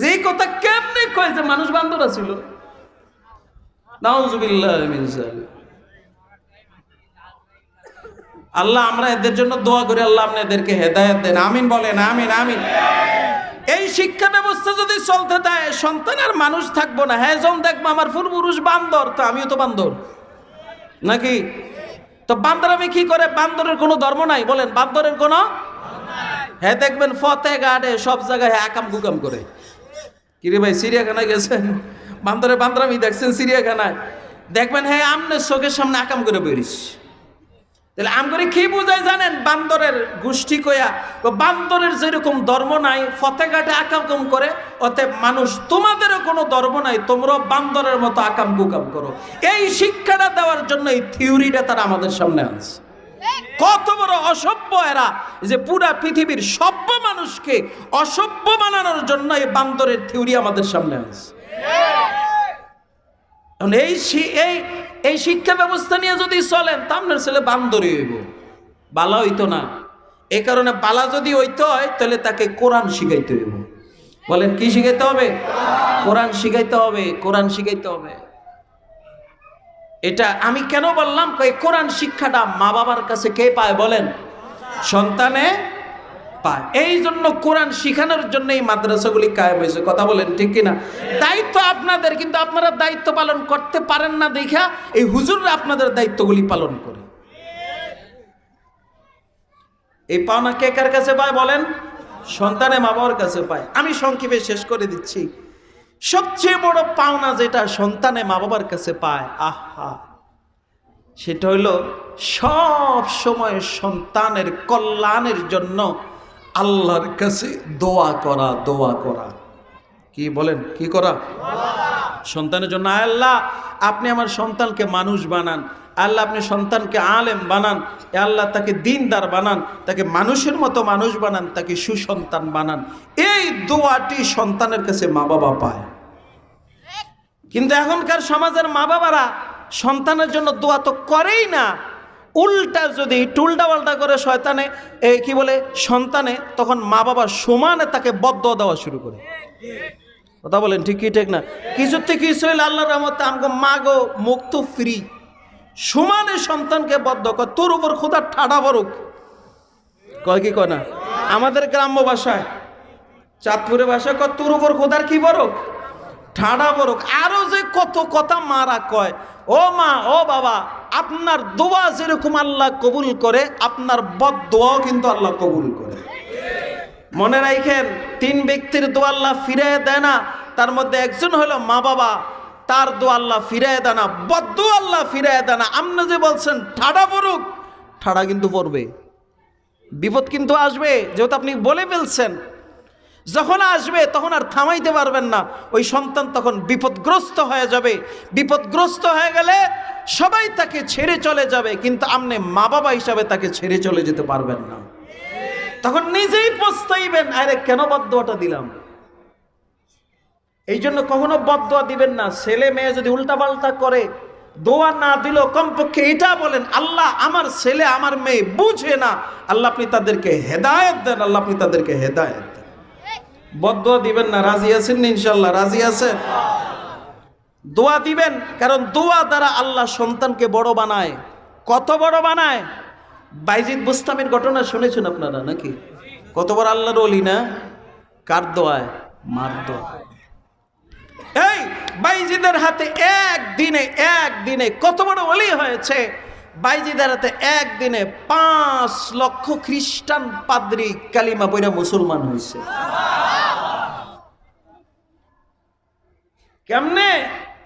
যে এই কথা কেমনে কয় যে মানুষ বান্দর ছিল। আল্লাহ আমরা এদের জন্য দোয়া করি, আল্লাহ আপনি এদেরকে হেদায়েত দেন। আমিন বলেন, আমিন আমিন। এই শিক্ষা ব্যবস্থা যদি চলতে দেয়, সন্তান আর মানুষ থাকব না। হ্যাঁ যখন দেখব আমার পূর্বপুরুষ বান্দর, তো আমিও তো বান্দর। নাকি? তো বান্দর আমি কি করে? বান্দরের কোনো ধর্ম নাই, বলেন। বান্দরের কোনো? হ্যাঁ দেখবেন ফতে গাড়ে সব জায়গায় হ্যাঁ আকাম গুকাম করে। কিরে ভাই, চিড়িয়াখানায় গেছেন বান্দরে বান্দরামি দেখছেন চিড়িয়াখানায়? দেখবেন হ্যাঁ আমনের চোখের সামনে আকাম করে বেরিস। তাহলে আম করে কি বোঝায় জানেন? বান্দরের গোষ্ঠী কয়া বান্দরের যেরকম ধর্ম নাই ফতেঘাটে আকাম করে, অতএব মানুষ, তোমাদেরও কোনো ধর্ম নাই, তোমরাও বান্দরের মতো আকাম কুকাম করো। এই শিক্ষাটা দেওয়ার জন্য এই থিওরিটা তারা আমাদের সামনে আনছে। কত বড় অসভ্য এরা যে পুরা পৃথিবীর সভ্য মানুষকে অসভ্য বানানোর জন্য এই বান্দরের থিওরি আমাদের সামনে আছে। এই এই এই শিক্ষা ব্যবস্থা নিয়ে যদি চলেন, তা আপনার ছেলে বান্দরই হইব। বালা হইতো না। এ কারণে বালা যদি হইতে হয়, তাহলে তাকে কোরআন শিখাইতে হইব। বলেন, কি শিখাইতে হবে? কোরআন শিখাইতে হবে, কোরআন শিখাইতে হবে। এটা আমি কেন বললাম? কোরআন শিক্ষাটা মা বাবার কাছে কে পায় বলেন? সন্তানে পায়। এই জন্য কোরআন শিখানোর জন্য এই মাদ্রাসাগুলি কায়েম হয়েছে। কথা বলেন ঠিক কিনা? দায়িত্ব আপনাদের, কিন্তু আপনারা দায়িত্ব পালন করতে পারেন না দেখা এই হুজুররা আপনাদের দায়িত্বগুলি পালন করে। এই পাওনা কে কার কাছে পায় বলেন? সন্তানে মা বাবার কাছে পায়। আমি সংক্ষেপে শেষ করে দিচ্ছি। সবচেয়ে বড় পাওনা যেটা সন্তানে মা বাবার কাছে পায়, আহা! সেটা হইল সব সময় সন্তানের কল্যাণের জন্য আল্লাহর কাছে দোয়া করা দোয়া করা। কি বলেন? কি করা? সন্তানের জন্য আল্লাহ, আপনি আমার সন্তানকে মানুষ বানান। আল্লাহ, আপনি সন্তানকে আলেম বানান। আল্লাহ, তাকে দিনদার বানান। তাকে মানুষের মতো মানুষ বানান। তাকে সুসন্তান বানান। এই দোয়াটি সন্তানের কাছে মা বাবা পায়। কিন্তু এখনকার সমাজের মা বাবারা সন্তানের জন্য দোয়া তো করেই না। উল্টা যদি টুলটা পাল্টা করে শয়তানে এই কি বলে, সন্তানে, তখন মা বাবা সমানে তাকে বদ্ধ দেওয়া শুরু করে। কথা বলেন ঠিক কি, ঠিক না? থেকে কিছু হইলে আল্লাহর রহমতে আমাকে মাগো মুক্ত ফ্রি সমানে সন্তানকে বদ্ধ কর, তোর উপর খোদা ঠাডা বরুক কয় কি কয় না? আমাদের গ্রাম্য ভাষায়, চাঁদপুরের ভাষায় কর তোর উপর খোদার কি বরক ঠাডা বরক। আরও যে কত কথা মারা কয়, ও মা, ও বাবা, আপনার দোয়া যেরকম আল্লাহ কবুল করে, আপনার বদ দোয়াও কিন্তু আল্লাহ কবুল করে। মনে রাখেন, তিন ব্যক্তির দোয়া আল্লাহ ফিরে দেয় না, তার মধ্যে একজন হলো মা বাবা, তার দোয়া আল্লাহ ফিরে দেয় না বদ্ধ আল্লাহ ফিরে দেয় না। আপনি যে বলছেন, ঠাডা পড়ুক ঠাডা কিন্তু পড়বে। বিপদ কিন্তু আসবে, যেহেতু আপনি বলে ফেলছেন। যখন আসবে, তখন আর থামাইতে পারবেন না। ওই সন্তান তখন বিপদগ্রস্ত হয়ে যাবে। বিপদগ্রস্ত হয়ে গেলে সবাই তাকে ছেড়ে চলে যাবে, কিন্তু আপনি মা বাবা হিসাবে তাকে ছেড়ে চলে যেতে পারবেন না। তখন নিজেই পস্তাইবেন, আরে কেন বদোয়াটা দিলাম? এই জন্য কখনো বদোয়া দিবেন না। ছেলে মেয়ে যদি উল্টাপাল্টা করে, দোয়া না দিল কমপক্ষে এটা বলেন, আল্লাহ আমার ছেলে, আমার মেয়ে বুঝে না। আল্লাহ আপনি তাদেরকে হেদায়ত দেন, আল্লাহ আপনি তাদেরকে হেদায়ত দেন। বদোয়া দিবেন না, রাজি আছেন না ইনশাল্লাহ রাজি আছেন দোয়া দিবেন, কারণ দোয়া দ্বারা আল্লাহ সন্তানকে বড় বানায়। কত বড় বানায়? বাইজিদ বুস্তামের ঘটনা শুনেছেন আপনারা নাকি? কত বড় আল্লাহর অলি না? কার দোয়ায়? মার দোয়ায়। এই বাইজিদের হাতে একদিনে একদিনে কত বড় অলি হয়েছে? বাইজিদের হাতে একদিনে পাঁচ লক্ষ খ্রিস্টান পাদ্রি কালিমা বইরা মুসলমান হয়েছে কেমনে?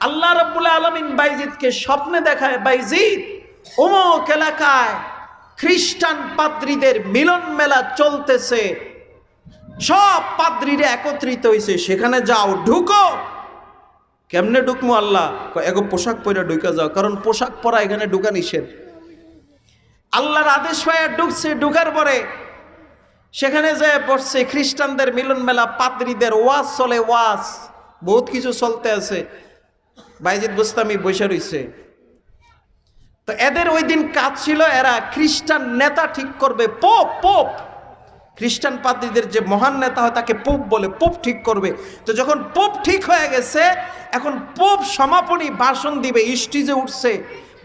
আল্লাহ রব্বুল আলমিন বাইজিদকে স্বপ্নে দেখায়, বাইজিদ অমুক এলাকায় খ্রিস্টান পাদ্রীদের মিলন মেলা চলতেছে। সব পাদ্রীরা একত্রিত হয়েছে সেখানে যাও, ঢুকো। কেমনে ঢুকমো আল্লাহ? এগো পোশাক পরে ঢুকে যাও, কারণ পোশাক পরা এখানে ঢুকা নিষেধ। আল্লাহর আদেশ পায় ঢুকছে, ঢুকার পরে সেখানে যে পড়ছে খ্রিস্টানদের মিলন মেলা, পাদ্রীদের ওয়াজ চলে, ওয়াজ। বহুত কিছু চলতে আছে। বাইজিদ বুস্তামি বসে রইছে। তো এদের ওই দিন কাজ ছিল এরা খ্রিস্টান নেতা ঠিক করবে। Pope pope! খ্রিস্টান পাদ্রীদের যে মহান নেতা হয় তাকে পোপ বলে, পোপ ঠিক করবে। তো যখন পোপ ঠিক হয়ে গেছে, এখন পোপ সমাপনী ভাষণ দিবে, স্টিজে উঠছে।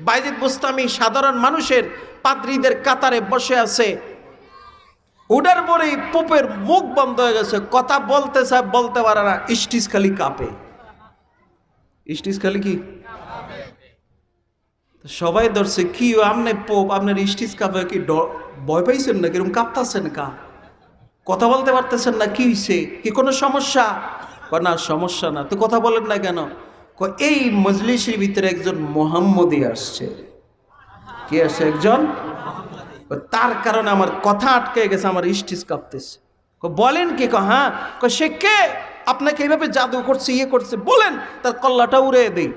বাইজিদ বুস্তামি সাধারণ মানুষের পাদ্রীদের কাতারে বসে আছে। উডার পরেই পোপের মুখ বন্ধ হয়ে গেছে, কথা বলতে চায়, বলতে পারে না, স্টিজ খালি কাঁপে। স্টিজ খালি কি? সবাই ধরছে, কি আমনে পোপ? আপনার স্টিজ কাঁপে কি? ভয় পাইছেন না কীরকম কাঁপতাছেন কা? কথা বলতে পারতেছেন না, কি হয়েছে কি কোনো সমস্যা? না সমস্যা না। তো কথা বলেন না কেন? এই মজলিসের ভিতরে একজন মোহাম্মদী আসছে। কি আসছে একজন? তার কারণে আমার কথা আটকে গেছে, আমার স্টিচ কাঁপতেছে। বলেন কি? ক হ্যাঁ। কয়, সে কে? আপনাকে এইভাবে জাদু করছে ইয়ে করছে, বলেন, তার কল্লাটা উড়ে দেই।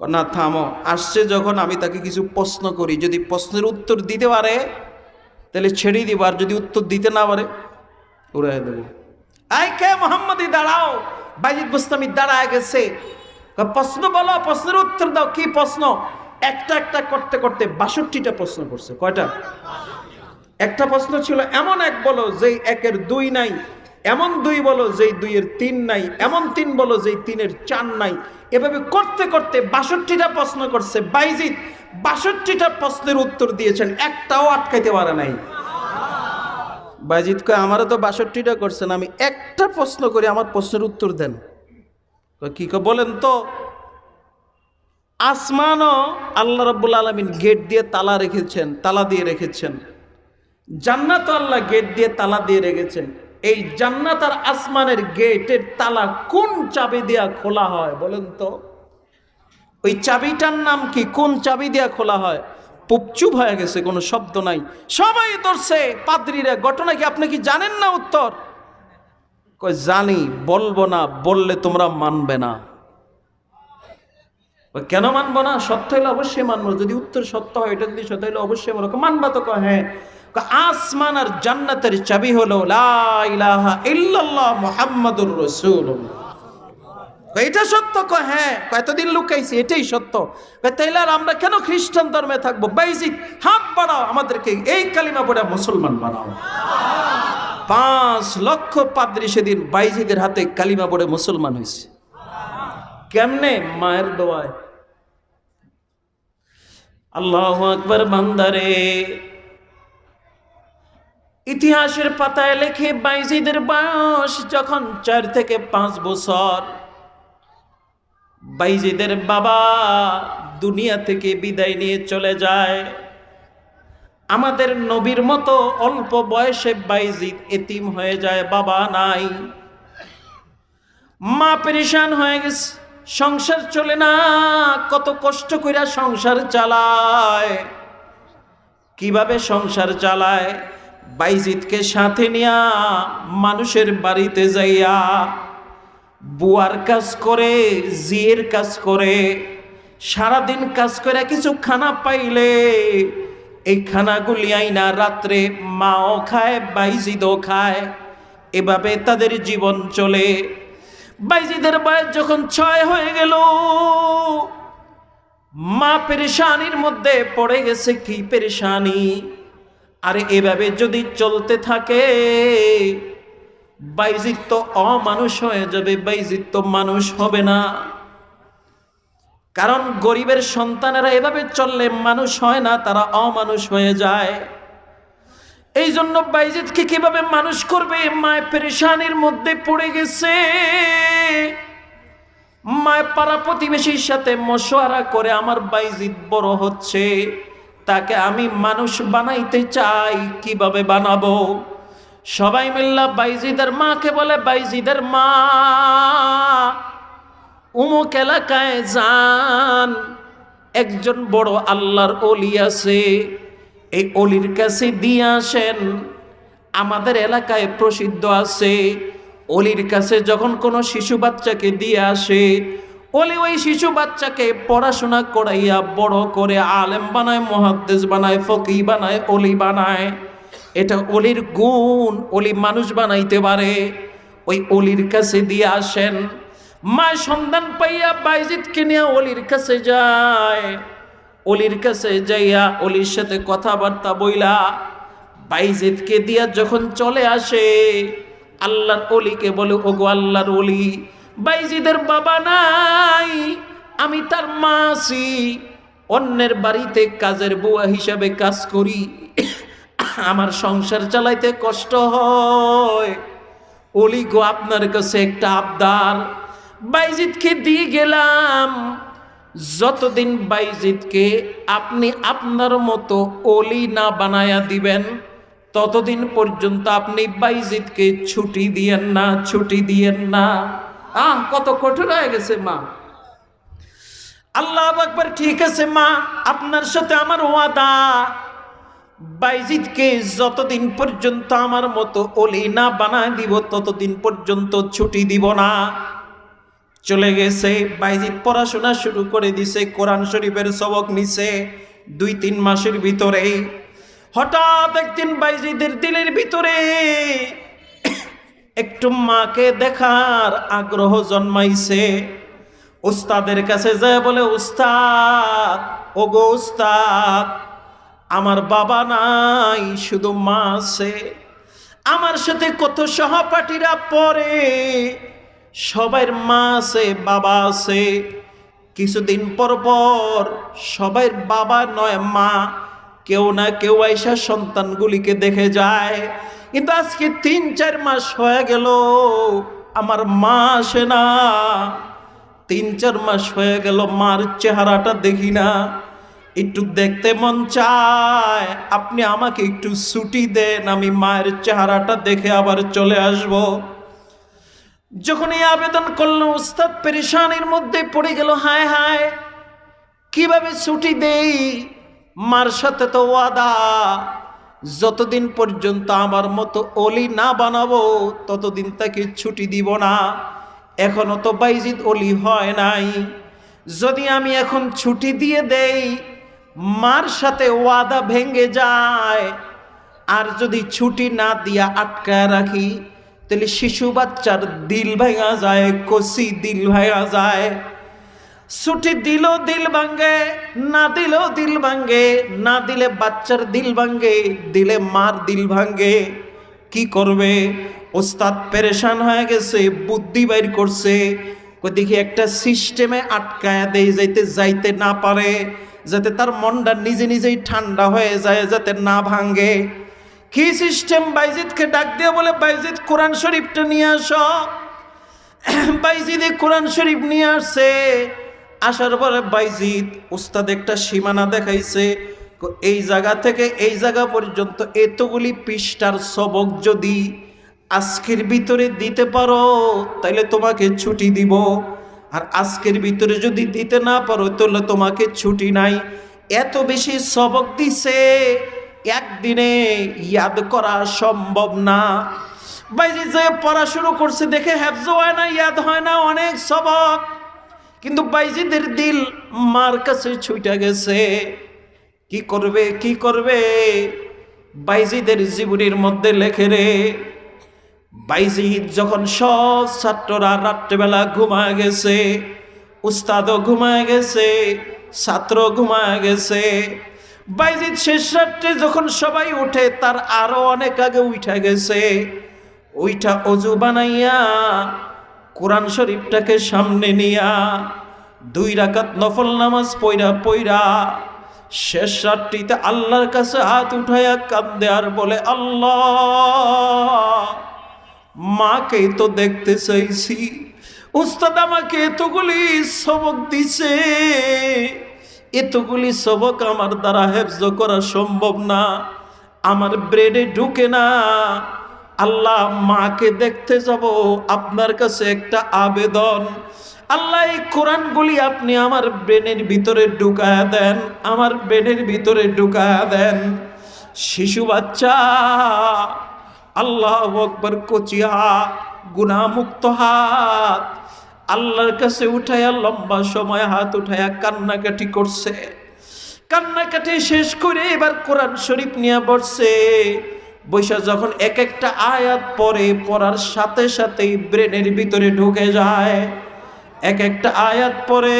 না, থামো। আসছে যখন আমি তাকে কিছু প্রশ্ন করি। যদি প্রশ্নের উত্তর দিতে পারে তাহলে ছেড়ে দিব আর যদি উত্তর দিতে না পারে উড়াই দেব। আই কে মোহাম্মদী, দাঁড়াও। বাইজিদ বুস্তামি দাঁড়ায় গেছে। প্রশ্ন বলো, প্রশ্নের উত্তর দাও। কি প্রশ্ন? একটা একটা করতে করতে বাষট্টিটা প্রশ্ন করছে। কয়টা? একটা প্রশ্ন ছিল এমন এক বলো যে একের দুই নাই। এমন দুই বলো যেই দুইয়ের তিন নাই, এমন তিন বলো যেই তিনের চার নাই। এভাবে করতে করতে বাষট্টিটা প্রশ্ন করছে বাইজিদ বাষট্টিটা প্রশ্নের উত্তর দিয়েছেন, একটাও আটকাইতে পারে নাই। বাইজিদ কয়, আমারও তো বাষট্টিটা করছেন, আমি একটা প্রশ্ন করি, আমার প্রশ্নের উত্তর দেন। কি বলেন তো। আসমানও আল্লাহ রব্বুল আলমিন গেট দিয়ে তালা রেখেছেন, তালা দিয়ে রেখেছেন। জান্নাত আল্লাহ গেট দিয়ে তালা দিয়ে রেখেছেন। এই জান্নাত আর আসমানের গেটের তালা কোন চাবি দিয়া খোলা হয় বলেন তো? ওই চাবিটার নাম কি? কোন চাবি দিয়া খোলা হয়? পুপচুপ হয়ে গেছে, কোনো শব্দ নাই। সবাই ধরছে, পাদ্রীরা, ঘটনা কি আপনি কি জানেন না উত্তর? জানি, বলব না, বললে তোমরা মানবে না। কেন মানবো না? সত্য হলে অবশ্যই মানবো। যদি উত্তর সত্য হয় এটা যদি সত্য হলে অবশ্যই কয়, মানবা তো হ্যাঁ? আসমান আর জান্নাতের চাবি হলো মুহাম্মাদুর রাসূলুল্লাহ। এটা সত্য? কয় হ্যাঁ। কয়, এতদিন লুকাইছি এটাই সত্য। তাইলে আর আমরা কেন খ্রিস্টান ধর্মে থাকব? বাইজিৎ হাত বাড়াও আমাদেরকে এই কালিমা পড়ে মুসলমান বানাও। পাঁচ লক্ষ পাদ্রী সেদিন বাইজিদের হাতে কালিমা পড়ে মুসলমান হয়েছে কেমনে? মায়ের দোয়ায়। আল্লাহ আকবর, বান্দারে। ইতিহাসের পাতায় লেখে বাইজিদের বয়স যখন চার থেকে পাঁচ বছর। বাইজিদের বাবা দুনিয়া থেকে বিদায় নিয়ে চলে যায়। আমাদের নবীর মতো অল্প বয়সে বাইজিদ এতিম হয়ে যায়, বাবা নাই। মা পেরেশান হয়ে গেছে। সংসার চলে না, কত কষ্ট কইরা সংসার চালায়। কীভাবে সংসার চালায়? বাইজিদকে সাথে নিয়া মানুষের বাড়িতে যাইয়া বুয়ার কাজ করে, জিয়ের কাজ করে, সারাদিন কাজ করে কিছু খানা পাইলে, এই খানাগুলি আইনা রাত্রে মাও খায়, বাইজিদও খায়। এভাবে তাদের জীবন চলে। বাইজিদের বয়স যখন ছয় হয়ে গেল, মা পেরেশানির মধ্যে পড়ে গেছে কি পেরেশানি? আরে এভাবে যদি চলতে থাকে বাইজিৎ তো অমানুষ হয়ে যাবে বাইজিৎ তো মানুষ হবে না। কারণ গরিবের সন্তানেরা এভাবে চললে মানুষ হয় না, তারা অমানুষ হয়ে যায়। এই জন্য বাইজিৎকে কীভাবে মানুষ করবে? মায় পেরেশানির মধ্যে পড়ে গেছে। মায় পাড়া প্রতিবেশীর সাথে মশওয়ারা করে আমার বাইজিৎ বড় হচ্ছে। তাকে আমি মানুষ বানাইতে চাই, কীভাবে বানাবো? সবাই মিল্লা বাইজিদের মাকে বলে, বাইজিদের মা, উমুক এলাকায় যান। একজন বড় আল্লাহর অলি আছে। এই অলির কাছে দিয়ে আসেন। আমাদের এলাকায় প্রসিদ্ধ আছে, অলির কাছে যখন কোনো শিশু বাচ্চাকে দিয়ে আসে, অলি ওই শিশু বাচ্চাকে পড়াশোনা করাইয়া বড় করে আলেম বানায় মহাদ্দেশ বানায় ফকি বানায়, অলি বানায়। এটা অলির গুণ, অলি মানুষ বানাইতে পারে। ওই অলির কাছে দিয়ে আসেন। মা সন্ধান পাইয়া বাইজিৎকে নিয়ে অলির কাছে যায়। অলির কাছে যাইয়া অলির সাথে কথাবার্তা বইলা বাইজেদকে দিয়া যখন চলে আসে, আল্লাহর অলিকে বলে, ওগো আল্লাহর অলি, বাইজিদের বাবা নাই, আমি তার মা অন্যের বাড়িতে কাজের বুয়া হিসাবে কাজ করি, আমার সংসার চালাইতে কষ্ট হয়। অলি গো, আপনার কাছে একটা আবদার। বাইজিদকে দিয়ে গেলাম যতদিন বাইজিদকে আপনি আপনার মতো অলি না বানায়া দিবেন, ততদিন পর্যন্ত আপনি বাইজিদকে ছুটি দিয়েন না, ছুটি দিয়েন না। আহ, কত কঠোর হয়ে গেছে মা। আল্লাহ একবার ঠিক আছে মা, আপনার সাথে আমার ওয়াদা। বাইজিদকে যতদিন পর্যন্ত আমার মতো অলি না বানায় দিব, ততদিন পর্যন্ত ছুটি দিব না। চলে গেছে। বাইজিদ পড়াশোনা শুরু করে দিছে, কোরআন শরীফের সবক নিছে দুই তিন মাসের ভিতরে। হঠাৎ একদিন বাইজিদের দিলের ভিতরে একটু মাকে দেখার আগ্রহ জন্মাইছে। উস্তাদের কাছে যায় বলে, উস্তাদ, ওগো উস্তাদ, আমার বাবা নাই, শুধু মা আছে। আমার সাথে কত সহপাঠীরা পড়ে সবার মা আছে, বাবা আছে। কিছুদিন পর পর সবাই বাবা নয়, মা। কেউ না কেউ আইসা সন্তানগুলিকে দেখে যায়। কিন্তু আজকে তিন, চার মাস হয়ে গেল, আমার মা আসে না। তিন, চার মাস হয়ে গেল, মার চেহারাটা দেখি না। একটু দেখতে মন চায়, আপনি আমাকে একটু ছুটি দেন, আমি মায়ের চেহারাটা দেখে আবার চলে আসব। যখন এই আবেদন করল, উস্তাদ পেরেশানির মধ্যে পড়ে গেল, হায় হায়। কীভাবে ছুটি দেই? মার সাথে তো ওয়াদা। যতদিন পর্যন্ত আমার মতো অলি না বানাবো, ততদিন তাকে ছুটি দিব না। এখনও তো বাইজিদ অলি হয় নাই। যদি আমি এখন ছুটি দিয়ে দেই, মার সাথে ওয়াদা ভেঙে যায়। আর যদি ছুটি না দিয়া আটকায় রাখি তাহলে শিশু বাচ্চার দিল ভাঙা যায়, কষি দিল ভাঙা যায়। ছুটি দিল দিল ভাঙ্গে, না দিলেও দিল ভাঙ্গে, না দিলে বাচ্চার দিল ভাঙ্গে, দিলে মার দিল ভাঙ্গে। কি করবে? ওস্তাদ পেরেশান হয়ে গেছে, বুদ্ধি বাইর করছে। দেখি একটা সিস্টেমে আটকায় দেয় যাইতে যাইতে না পারে, যাতে তার মনটা নিজে নিজেই ঠান্ডা হয়ে যায়, যাতে না ভাঙ্গে। কি সিস্টেম? বাইজিদকে ডাক দিয়ে বলে, বাইজিদ, কোরআন শরীফটা নিয়ে আস। বাইজিদে কোরআন শরীফ নিয়ে আসছে। আসার পরে বাইজিদ উস্তাদ একটা সীমানা দেখাইছে। এই জায়গা থেকে এই জায়গা পর্যন্ত এতগুলি পৃষ্ঠার সবক যদি আজকের ভিতরে দিতে পারো তাহলে তোমাকে ছুটি দিব। আর আজকের ভিতরে যদি দিতে না পারো, তাহলে তোমাকে ছুটি নাই। এত বেশি সবক দিছে। একদিনে ইয়াদ করা সম্ভব না। বাইজি যে পড়া শুরু করছে, দেখে হ্যাফজ হয় না, ইয়াদ হয় না, অনেক সবক। কিন্তু বাইজিদের দিল মার কাছে ছুটে গেছে। কি করবে কি করবে? বাইজিদের জীবনীর মধ্যে লেখে রে বাইজিদ যখন সব ছাত্ররা রাত্রেবেলা ঘুমায় গেছে, উস্তাদও ঘুমায় গেছে ছাত্র ঘুমায় গেছে। বাইজিদ শেষ রাত্রে যখন সবাই উঠে তার আরও অনেক আগে উঠে গেছে। ওইটা অজু বানাইয়া, কোরআন শরীফটাকে সামনে নিয়া, দুই রাকাত নফল নামাজ পইরা পইরা শেষ রাত্রিতে আল্লাহর কাছে হাত উঠাইয়া কান্দে আর বলে, আল্লাহ, মাকে তো দেখতে চাইছি। উস্তাদ আমাকে এতগুলি সবক দিছে। এতগুলি সবক আমার দ্বারা হেফজ করা সম্ভব না। আমার ব্রেডে ঢুকে না। আল্লাহ মাকে দেখতে যাব, আপনার কাছে একটা আবেদন। আল্লাহ, এই কোরআনগুলি আপনি আমার ব্রেনের ভিতরে ঢুকায়া দেন, আমার ব্রেনের ভিতরে ঢুকায়া দেন। শিশু বাচ্চা, আল্লাহ আকবর কচি হাত গুণামুক্ত হাত আল্লাহর কাছে উঠাইয়া লম্বা সময় হাত উঠাইয়া কান্নাকাটি করছে। কান্নাকাটি শেষ করে এবার কোরআন শরীফ নিয়ে বসছে। বৈশা যখন এক একটা আয়াত পরে পড়ার সাথে সাথেই ব্রেনের ভিতরে ঢুকে যায়। এক একটা আয়াত পরে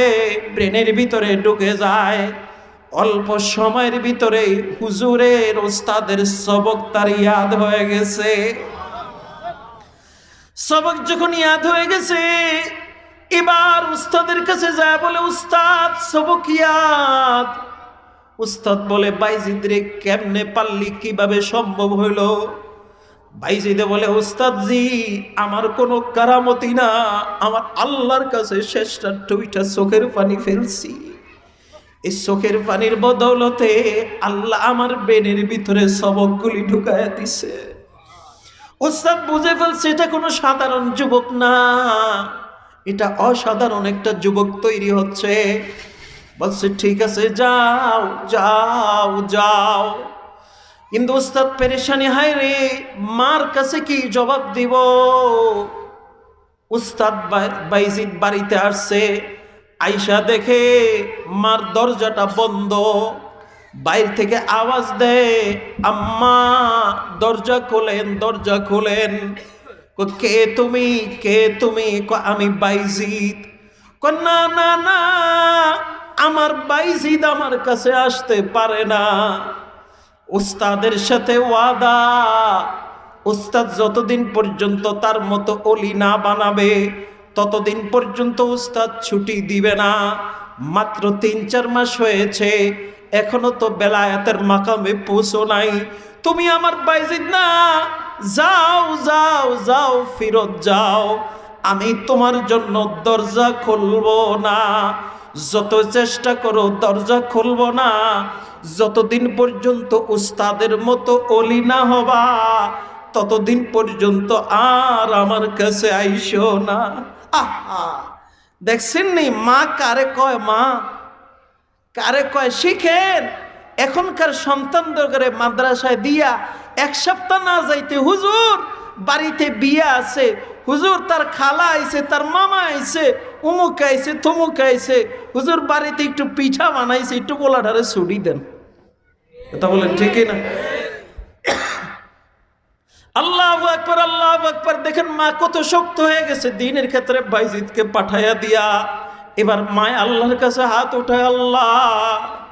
ব্রেনের ভিতরে ঢুকে যায়। অল্প সময়ের ভিতরে হুজুরের ওস্তাদের সবক তার ইয়াদ হয়ে গেছে। সবক যখন ইয়াদ হয়ে গেছে এবার উস্তাদের কাছে যায় বলে, উস্তাদ সবক ইয়াদ উস্তাদ বলে, বাইজিদ রে, কেমনে পারলি? কীভাবে সম্ভব হইল? বাইজিদে বলে উস্তাদ জি আমার কোনো কারামতি না। আমার আল্লাহর কাছে শেষটা টুইটা চোখের পানি ফেলছি। এই চোখের পানির বদৌলতে আল্লাহ আমার বেনের ভিতরে সবকগুলি ঢুকাইয়া দিছে। ওস্তাদ বুঝে ফেলছে, এটা কোনো সাধারণ যুবক না। এটা অসাধারণ একটা যুবক তৈরি হচ্ছে। বলছে, ঠিক আছে, যাও যাও যাও। কিন্তু ওস্তাদ পেরেশানি, হায় রে, মার কাছে কি জবাব দিব? উস্তাদ বাইজিদ বাড়িতে আসছে। আইসা দেখে মার দরজাটা বন্ধ। বাইর থেকে আওয়াজ দেয়, আম্মা, দরজা খোলেন দরজা খোলেন। ক- তুমি, কে তুমি আমি বাইজিদ। না না না, আমার বাইজিদ আমার কাছে আসতে পারে না। উস্তাদের সাথে ওয়াদা, উস্তাদ যতদিন পর্যন্ত তার মতো অলি না বানাবে, ততদিন পর্যন্ত উস্তাদ ছুটি দিবে না। মাত্র তিন, চার মাস হয়েছে, এখনও তো বেলায়াতের মাকামে পৌঁছো নাই। তুমি আমার বাইজিদ না যাও যাও যাও, ফিরত যাও। আমি তোমার জন্য দরজা খুলব না। যত চেষ্টা করো, দরজা খুলব না। যতদিন পর্যন্ত উস্তাদের মতো অলি না হবা, ততদিন পর্যন্ত আর আমার কাছে আইসো না। দেখছেন নি, মা কারে কয়, মা? কারে কয়, শিখেন? এখনকার সন্তানদের করে মাদ্রাসায় দিয়া এক সপ্তাহ না যাইতে হুজুর, বাড়িতে বিয়ে আছে। হুজুর, তার খালা আইছে, তার মামা আইছে, উমুক আইছে থমুক আইছে। হুজুর, বাড়িতে একটু পিঠা বানাইছে, একটু গোলাটারে ছুটি দেন। এটা বলেন, ঠিকই না? আল্লাহ আকবর আল্লাহ আকবর। দেখেন মা কত শক্ত হয়ে গেছে। দিনের ক্ষেত্রে বাইজিদকে পাঠাইয়া দিয়া। এবার মায় আল্লাহর কাছে হাত ওঠায় আল্লাহ,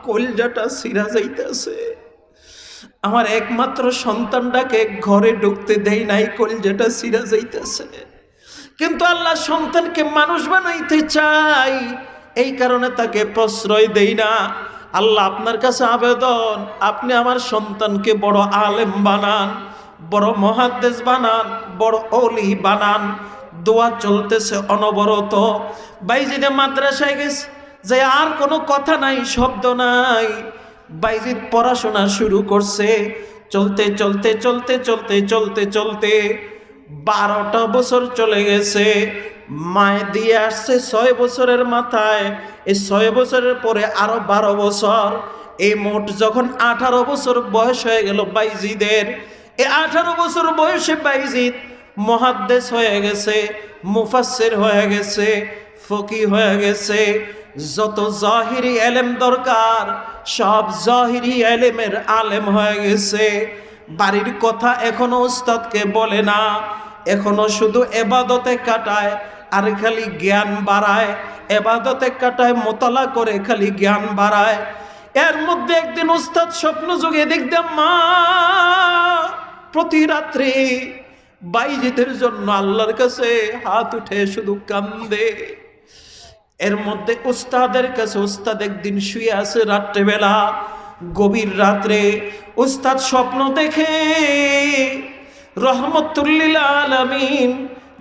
কলজাটা সিরা যাইতেছে। আমার একমাত্র সন্তানটাকে ঘরে ঢুকতে দেয় নাই, কল যেটা সিরা যাইতেছে। কিন্তু আল্লাহ সন্তানকে মানুষ বানাইতে চাই এই কারণে তাকে প্রশ্রয় দেই না। আল্লাহ আপনার কাছে আবেদন, আপনি আমার সন্তানকে বড় আলেম বানান, বড় মহাদ্দেশ বানান, বড় অলি বানান। দোয়া চলতেছে অনবরত। বাইজিদে মাদ্রাসায় গেছে, যে আর কোনো কথা নাই, শব্দ নাই। বাইজিদ পড়াশোনা শুরু করছে। চলতে চলতে চলতে চলতে চলতে চলতে বারোটা বছর চলে গেছে। মায় দিয়ে আসছে ছয় বছরের মাথায়। এই ছয় বছরের পরে আরও বারো বছর। এই মোট যখন আঠারো বছর বয়স হয়ে গেল বাইজিদের, এই আঠারো বছর বয়সে বাইজিদ মহাদ্দেশ হয়ে গেছে মুফাসের হয়ে গেছে ফকি হয়ে গেছে যত জাহিরি এলেম দরকার, সব জাহিরি এলেমের আলেম হয়ে গেছে। বাড়ির কথা এখনও উস্তাদকে বলে না, এখনও শুধু এবাদতে কাটায় আর খালি জ্ঞান বাড়ায়। এবাদতে কাটায়, মোতলা করে খালি জ্ঞান বাড়ায়। এর মধ্যে একদিন উস্তাদ স্বপ্ন যুগে দেখতাম মা, প্রতি রাত্রে বাইজিদের জন্য আল্লাহর কাছে হাত উঠে শুধু কান্দে। এর মধ্যে উস্তাদের কাছে উস্তাদ একদিন শুয়ে আছে রাত্রেবেলা, গভীর রাত্রে উস্তাদ স্বপ্ন দেখে, রহমতুল্লিল আলমিন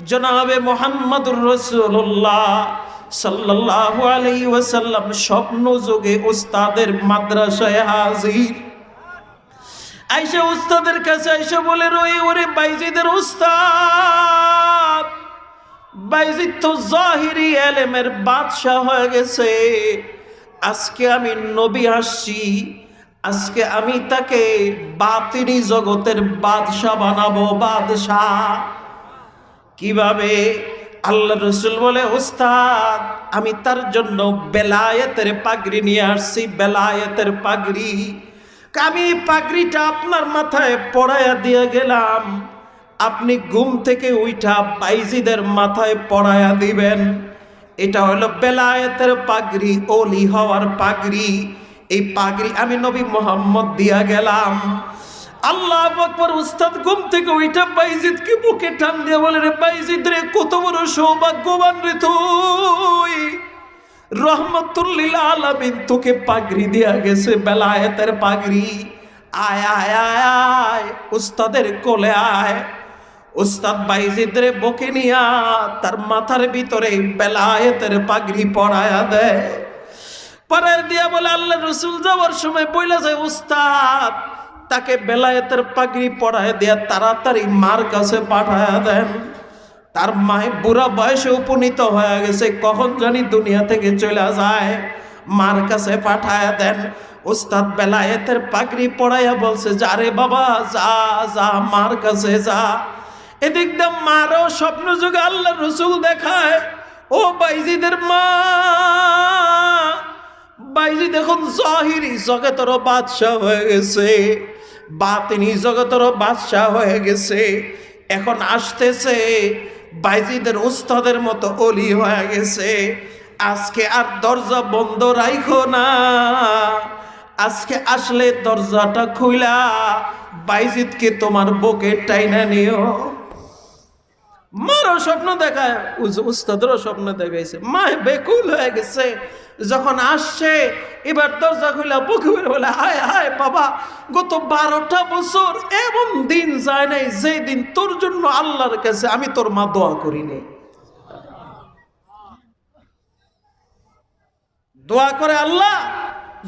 জনাবে মোহাম্মদুর রসুল্লাহ সাল্লাহ আলাই ওয়াসাল্লাম স্বপ্ন যোগে উস্তাদের মাদ্রাসায় হাজির। আইসা উস্তাদের কাছে আইসা বলে রই ওরে বাইজিদের উস্তাদ বাইজিদ তো জাহিরি এলেমের বাদশাহ হয়ে গেছে। আজকে আমি নবী আসছি। আজকে আমি তাকে বাতিনি জগতের বাদশাহ বানাবো, বাদশাহ। কীভাবে? আল্লাহ রসুল বলে, ওস্তাদ, আমি তার জন্য বেলায়েতের পাগড়ি নিয়ে আসছি, বেলায়েতের পাগড়ি। আমি পাগড়িটা আপনার মাথায় পড়াইয়া দিয়ে গেলাম। আপনি ঘুম থেকে উইঠা পাইজিদের মাথায় পড়াইয়া দিবেন। এটা হলো বেলায়েতের পাগড়ি, অলি হওয়ার পাগড়ি। এই পাগড়ি আমি নবী মোহাম্মদ দিয়া গেলাম। আল্লাহ আকবর, উস্তাদ, ঘুম থেকে ওইটা বাইজিদকে বুকে টান দিয়ে বলে, রে বাইজিদ রে, কত বড় সৌভাগ্যবান রে তুই। রহমতুল্লিল আলামিন তোকে পাগড়ি দিয়া গেছে, বেলায়েতের পাগড়ি। আয় আয় আয় আয়, উস্তাদের কোলে আয়। উস্তাদ বাইজিদরে বকে নিয়া তার মাথার ভিতরে বেলায়েতের পাগড়ি পড়ায়া দেয়। পরায় দিয়া বলে, আল্লাহ রসুল যাওয়ার সময় বইলা যায়, উস্তাদ, তাকে বেলায়েতের পাগড়ি পড়ায় দিয়া তাড়াতাড়ি মার কাছে পাঠায়া দেন। তার মায়ে বুড়া বয়সে উপনীত হয়ে গেছে, কখন জানি দুনিয়া থেকে চলে যায়, মার কাছে পাঠায়া দেন। উস্তাদ বেলায়েতের পাগড়ি পড়াইয়া বলছে, যা রে বাবা, যা যা, মার কাছে যা। এদিক দিয়ে মারও স্বপ্ন যুগে আল্লাহ রসুল দেখায়। ও বাইজিদের মা বাইজি দেখুন জহিরি জগতেরও বাদশাহ হয়ে গেছে। বাতিনি জগতেরও বাদশাহ হয়ে গেছে। এখন আসতেছে বাইজিদের উস্তাদের মতো অলি হয়ে গেছে। আজকে আর দরজা বন্ধ রাইখো না। আজকে আসলে দরজাটা খুইলা, বাইজিদকে তোমার বুকে টাইনা নিও। মারও স্বপ্ন দেখায় উস্তাদেরও স্বপ্ন দেখাইছে। মা বেকুল হয়ে গেছে, যখন আসছে, এবার দরজা খুলে বুকে বের বলে, হায় হায় বাবা, গত বারোটা বছর এমন দিন যায় নাই যে দিন তোর জন্য আল্লাহর কাছে আমি তোর মা দোয়া করিনি। দোয়া করে আল্লাহ,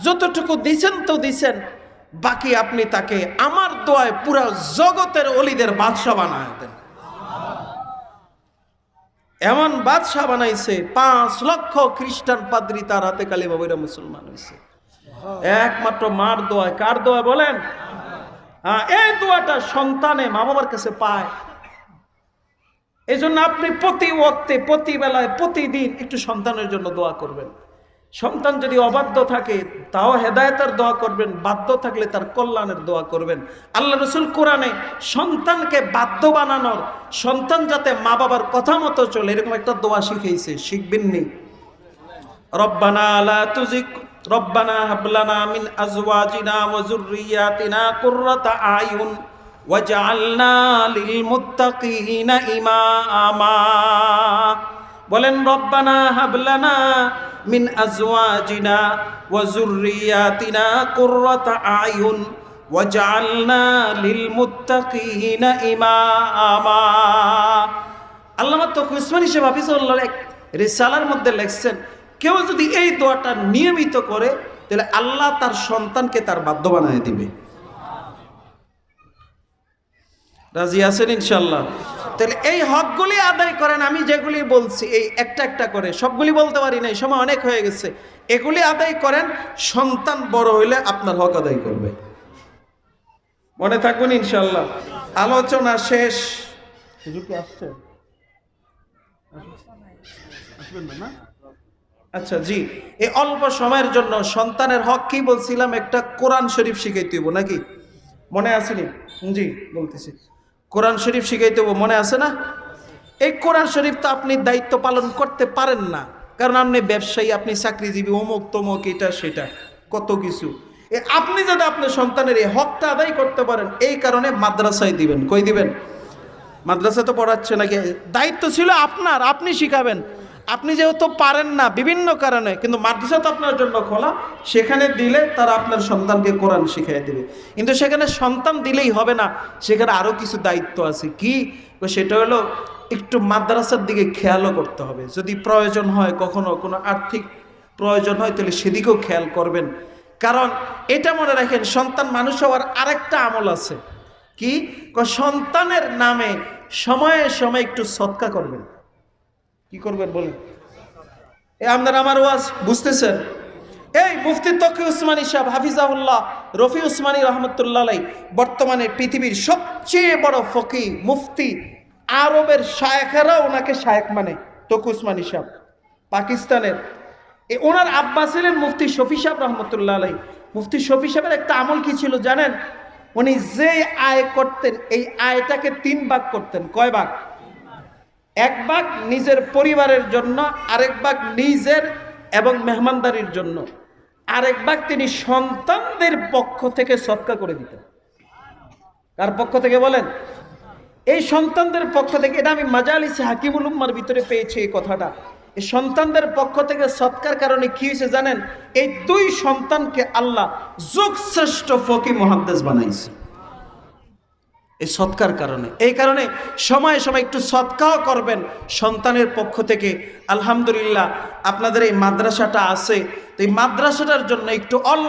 যতটুকু দিছেন তো দিছেন, বাকি আপনি তাকে আমার দোয়ায় পুরা জগতের অলিদের বাদশা বানায় দেন। এমন বাদশাহ বানাইছে পাঁচ লক্ষ খ্রিস্টান পাদ্রি তার হাতে কালী বাবুরা মুসলমান হয়েছে একমাত্র মার দোয়ায় কার দোয়া বলেন? হ্যাঁ, এই দোয়াটা সন্তানে মা বাবার কাছে পায়। এই জন্য আপনি প্রতি ওক্তে প্রতি বেলায় প্রতিদিন একটু সন্তানের জন্য দোয়া করবেন। সন্তান যদি অবাধ্য থাকে, তাও হেদায়তের দোয়া করবেন, বাধ্য থাকলে তার কল্যাণের দোয়া করবেন। আল্লাহ রসুল কোরআনে সন্তানকে বাধ্য বানানোর, সন্তান যাতে মা বাবার কথা মতো চলে, এরকম একটা দোয়া শিখেছে শিখবেননি রব্বানা লা তুজিক রব্বানা হাবলানা মিন আজওয়াজিনা ওয়া যুররিয়াতিনা কুররাতা আয়ুন ওয়াজআলনা লিল মুত্তাকিনা ইমামা। বলেন, রব্বানা হাবলানা ওয়া যুররিয়াতিনা কুররাতা আয়ুন ওয়াজআলনা লিল মুত্তাকিনা ইমামা আল্লামা তকু উসমানী সাহেব হাফিজুল্লাহ এক রিসালার মধ্যে লেখছেন, কেউ যদি এই দোয়াটা নিয়মিত করে, তাহলে আল্লাহ তার সন্তানকে তার বাধ্য বানিয়ে দিবে। রাজি আছেন ইনশাল্লাহ তাহলে এই হকগুলি আদায় করেন আমি যেগুলি বলছি এই একটা একটা করে সবগুলি বলতে পারি নাই সময় অনেক হয়ে গেছে। এগুলি আদায় করেন সন্তান বড় হইলে আপনার হক আদায় করবে। মনে থাকুন ইনশাল্লাহ আলোচনা শেষ। আসছে? না, না? আচ্ছা জি। এই অল্প সময়ের জন্য সন্তানের হক কি বলছিলাম? একটা কোরআন শরীফ শিখাইতে হইব নাকি? মনে আসেনি? জি বলতেছি। কোরআন শরীফ শিখাইতে মনে আছে না? এই কোরআন শরীফ তো আপনি দায়িত্ব পালন করতে পারেন না। কারণ আপনি ব্যবসায়ী, আপনি চাকরিজীবী, অমুক তমুক, এটা, সেটা, কত কিছু। আপনি যদি আপনার সন্তানের এই হকটা আদায় করতে পারেন, এই কারণে মাদ্রাসায় দিবেন। কই দিবেন? মাদ্রাসা তো পড়াচ্ছে নাকি? দায়িত্ব ছিল আপনার, আপনি শিখাবেন। আপনি যেহেতু পারেন না বিভিন্ন কারণে, কিন্তু মাদ্রাসা তো আপনার জন্য খোলা, সেখানে দিলে তারা আপনার সন্তানকে কোরআন শিখিয়ে দেবে। কিন্তু সেখানে সন্তান দিলেই হবে না, সেখানে আরও কিছু দায়িত্ব আছে। কি? সেটা হলো একটু মাদ্রাসার দিকে খেয়ালও করতে হবে। যদি প্রয়োজন হয় কখনো কোনো আর্থিক প্রয়োজন হয়, তাহলে সেদিকেও খেয়াল করবেন। কারণ এটা মনে রাখেন, সন্তান মানুষ হওয়ার আরেকটা আমল আছে। কি? সন্তানের নামে সময়ে সময়ে একটু সৎকা করবেন। কি করবেন বলেন? এ আপনার আমার ওয়াজ বুঝতেছেন? এই মুফতি তকি উসমানী সাহেব হাফিজাউল্লাহ রফি উসমানী রহমতুল্লাহ বর্তমানে পৃথিবীর সবচেয়ে বড় ফকি মুফতি আরবের শায়েখেরা ওনাকে শায়েখ মানে তকি উসমানী সাহেব, পাকিস্তানের। এ ওনার আব্বা ছিলেন মুফতি শফি সাহেব রহমতুল্লাহ আলাই মুফতি শফি সাহেবের একটা আমল কি ছিল জানেন? উনি যে আয় করতেন, এই আয়টাকে তিন ভাগ করতেন। কয় ভাগ? এক ভাগ নিজের পরিবারের জন্য, আরেক ভাগ নিজের এবং মেহমানদারির জন্য। আরেক ভাগ তিনি সন্তানদের পক্ষ থেকে সৎকা করে দিতেন। কার পক্ষ থেকে বলেন? এই সন্তানদের পক্ষ থেকে, এটা আমি মাজালিসে হাকিমুল উম্মার ভিতরে পেয়েছি এই কথাটা। এই সন্তানদের পক্ষ থেকে সৎকার কারণে কি হয়েছে জানেন? এই দুই সন্তানকে আল্লাহ যুগ শ্রেষ্ঠ ফকি মহাদ্দেশ বানাইছে। এই সৎকার কারণে। এই কারণে সময়ে সময় একটু সৎকাও করবেন। সন্তানের পক্ষ থেকে আলহামদুলিল্লাহ আপনাদের এই মাদ্রাসাটা আছে। তো এই মাদ্রাসাটার জন্য একটু অল্প